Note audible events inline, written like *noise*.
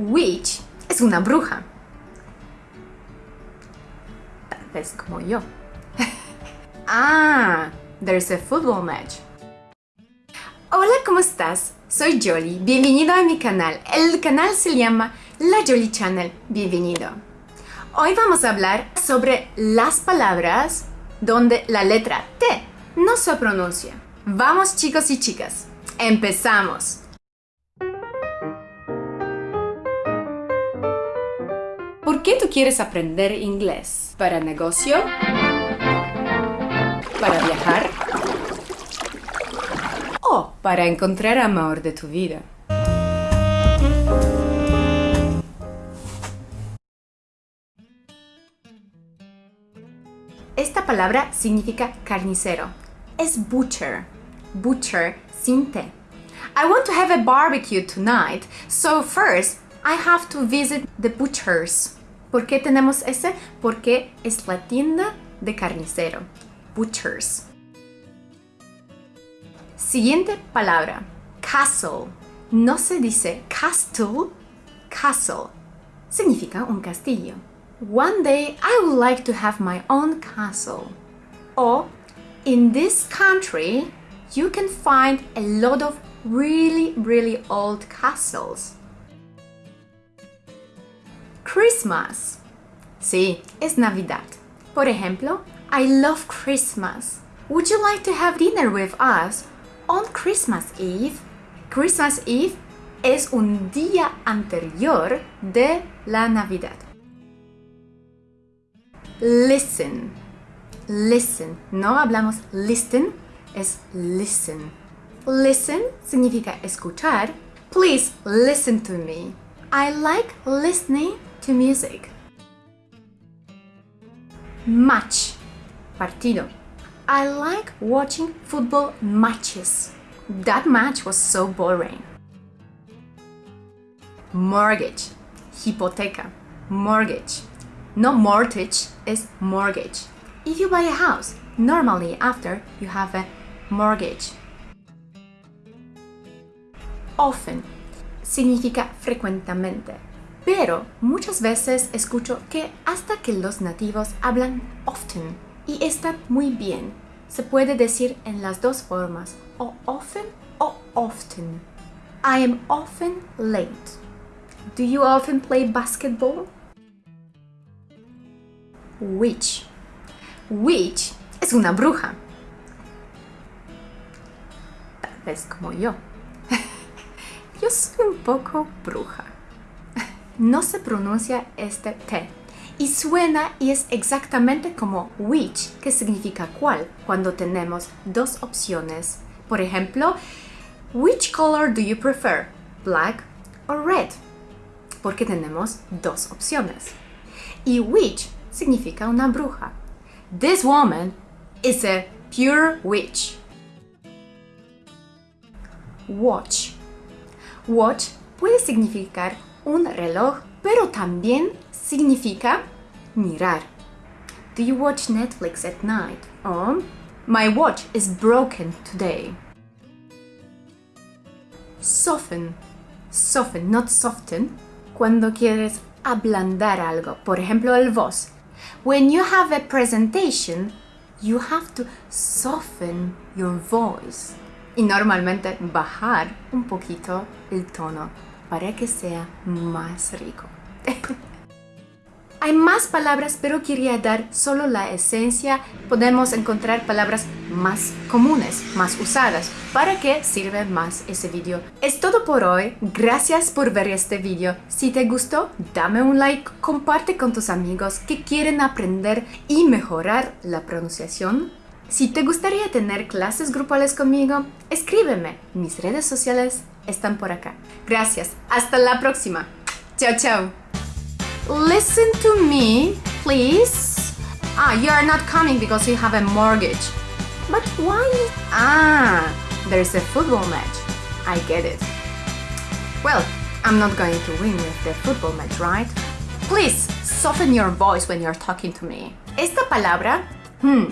Witch es una bruja. Tal vez como yo. *laughs* ah, there's a football match. Hola, ¿cómo estás? Soy Jolly, bienvenido a mi canal. El canal se llama La Jolly Channel, bienvenido. Hoy vamos a hablar sobre las palabras donde la letra T no se pronuncia. Vamos chicos y chicas, empezamos. ¿Por qué tú quieres aprender inglés? ¿Para negocio? ¿Para viajar? ¿O para encontrar amor de tu vida? Esta palabra significa carnicero. Es butcher. Butcher sin T. I want to have a barbecue tonight, so first I have to visit the butchers. ¿Por qué tenemos ese? Porque es la tienda de carnicero. Butchers. Siguiente palabra. Castle. No se dice castle, castle. Significa un castillo. One day I would like to have my own castle. Or, in this country, you can find a lot of really, really old castles. Christmas. Sí, es Navidad. Por ejemplo, I love Christmas. Would you like to have dinner with us on Christmas Eve? Christmas Eve es un día anterior de la Navidad. Listen. Listen. No hablamos listen, es listen. Listen significa escuchar. Please listen to me. I like listening to music. Match. Partido. I like watching football matches. That match was so boring. Mortgage. Hipoteca. Mortgage. No mortgage, is mortgage. If you buy a house, normally after you have a mortgage. Often significa frecuentemente, pero muchas veces escucho que hasta que los nativos hablan often y está muy bien. Se puede decir en las dos formas, o often o often. I am often late. Do you often play basketball? Witch. Witch es una bruja. Tal vez como yo. *laughs* yo soy un poco bruja. No se pronuncia este T y suena y es exactamente como which, que significa cuál, cuando tenemos dos opciones. Por ejemplo, which color do you prefer, black or red? Porque tenemos dos opciones. Y which significa una bruja. This woman is a pure witch. Watch. Watch puede significar un reloj, pero también significa mirar. Do you watch Netflix at night? Or my watch is broken today. Soften. Soften, not soften. Cuando quieres ablandar algo. Por ejemplo, el voz. When you have a presentation, you have to soften your voice. Y normalmente bajar un poquito el tono para que sea más rico. *laughs* Hay más palabras, pero quería dar solo la esencia. Podemos encontrar palabras más comunes, más usadas, para que sirva más ese vídeo. Es todo por hoy. Gracias por ver este vídeo. Si te gustó, dame un like, comparte con tus amigos que quieren aprender y mejorar la pronunciación. Si te gustaría tener clases grupales conmigo, escríbeme. Mis redes sociales están por acá. Gracias. Hasta la próxima. Chao, chao. Listen to me, please. Ah, you are not coming because you have a mortgage. But why? Ah, there's a football match. I get it. Well, I'm not going to win with the football match, right? Please, soften your voice when you're talking to me. Esta palabra, hmm,